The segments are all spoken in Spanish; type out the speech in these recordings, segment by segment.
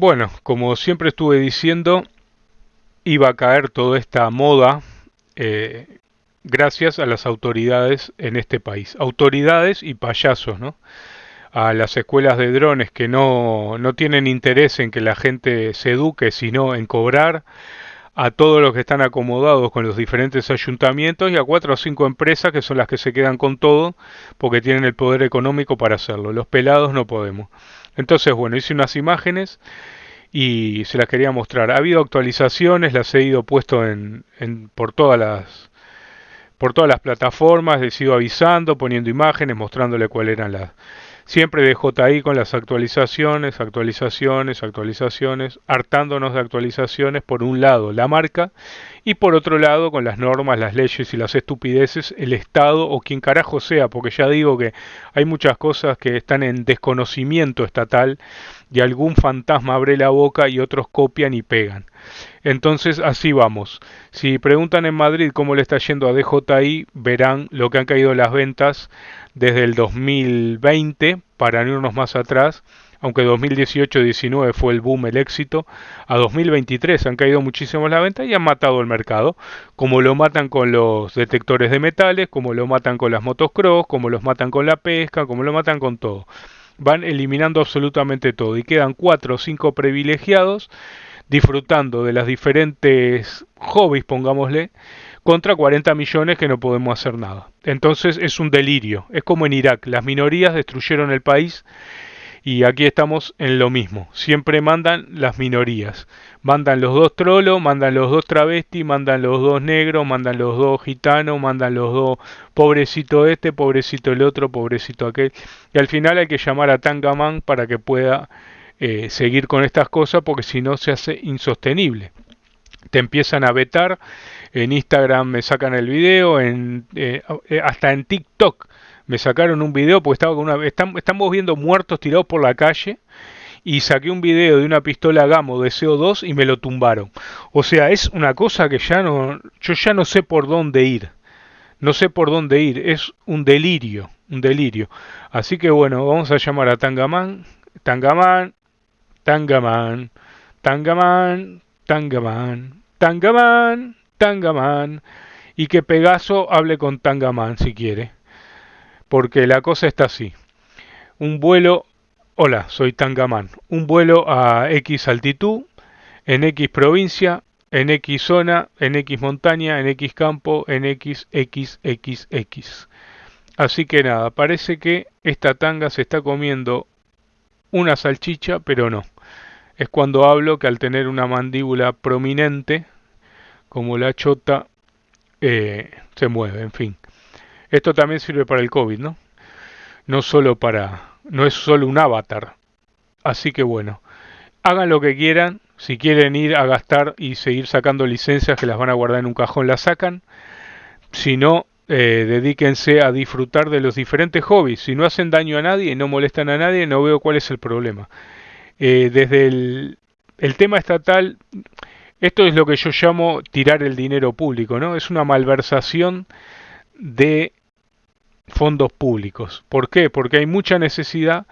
Bueno, como siempre estuve diciendo, iba a caer toda esta moda eh, gracias a las autoridades en este país. Autoridades y payasos, ¿no? A las escuelas de drones que no, no tienen interés en que la gente se eduque, sino en cobrar a todos los que están acomodados con los diferentes ayuntamientos y a cuatro o cinco empresas que son las que se quedan con todo porque tienen el poder económico para hacerlo. Los pelados no podemos. Entonces, bueno, hice unas imágenes y se las quería mostrar. Ha habido actualizaciones, las he ido puesto en, en por todas las por todas las plataformas, he ido avisando, poniendo imágenes, mostrándole cuáles eran las Siempre de JI con las actualizaciones, actualizaciones, actualizaciones, hartándonos de actualizaciones por un lado la marca y por otro lado con las normas, las leyes y las estupideces, el Estado o quien carajo sea, porque ya digo que hay muchas cosas que están en desconocimiento estatal y algún fantasma abre la boca y otros copian y pegan. Entonces así vamos. Si preguntan en Madrid cómo le está yendo a DJI, verán lo que han caído las ventas desde el 2020, para irnos más atrás, aunque 2018-19 fue el boom, el éxito, a 2023 han caído muchísimo la venta y han matado el mercado, como lo matan con los detectores de metales, como lo matan con las motocross, como los matan con la pesca, como lo matan con todo. Van eliminando absolutamente todo y quedan cuatro o cinco privilegiados disfrutando de las diferentes hobbies, pongámosle, contra 40 millones que no podemos hacer nada. Entonces es un delirio, es como en Irak, las minorías destruyeron el país y aquí estamos en lo mismo, siempre mandan las minorías, mandan los dos trolos, mandan los dos travestis, mandan los dos negros, mandan los dos gitanos, mandan los dos pobrecito este, pobrecito el otro, pobrecito aquel, y al final hay que llamar a Tangaman para que pueda eh, seguir con estas cosas porque si no se hace insostenible. Te empiezan a vetar, en Instagram me sacan el video, en, eh, eh, hasta en TikTok me sacaron un video porque estaba con una... estamos viendo muertos tirados por la calle y saqué un video de una pistola Gamo de CO2 y me lo tumbaron. O sea, es una cosa que ya no... Yo ya no sé por dónde ir. No sé por dónde ir. Es un delirio, un delirio. Así que bueno, vamos a llamar a Tangaman. Tangaman, Tangaman, Tangaman, Tangaman, Tangaman, Tangaman, y que Pegaso hable con Tangaman si quiere. Porque la cosa está así. Un vuelo, hola, soy Tangaman, un vuelo a X altitud, en X provincia, en X zona, en X montaña, en X campo, en X, X, X, X. Así que nada, parece que esta tanga se está comiendo una salchicha, pero no. Es cuando hablo que al tener una mandíbula prominente, como la chota, eh, se mueve, en fin. Esto también sirve para el COVID, ¿no? No solo para... no es solo un avatar. Así que bueno, hagan lo que quieran. Si quieren ir a gastar y seguir sacando licencias que las van a guardar en un cajón, las sacan. Si no, eh, dedíquense a disfrutar de los diferentes hobbies. Si no hacen daño a nadie, no molestan a nadie, no veo cuál es el problema. Eh, desde el, el, tema estatal, esto es lo que yo llamo tirar el dinero público, ¿no? Es una malversación de fondos públicos. ¿Por qué? Porque hay mucha necesidad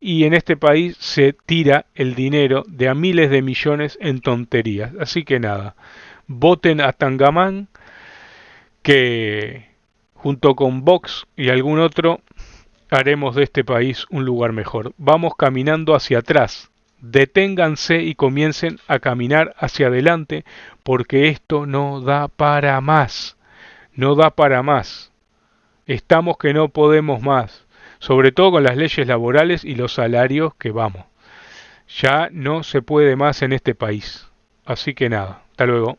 y en este país se tira el dinero de a miles de millones en tonterías. Así que nada, voten a Tangamán que junto con Vox y algún otro, haremos de este país un lugar mejor. Vamos caminando hacia atrás. Deténganse y comiencen a caminar hacia adelante porque esto no da para más. No da para más. Estamos que no podemos más. Sobre todo con las leyes laborales y los salarios que vamos. Ya no se puede más en este país. Así que nada, hasta luego.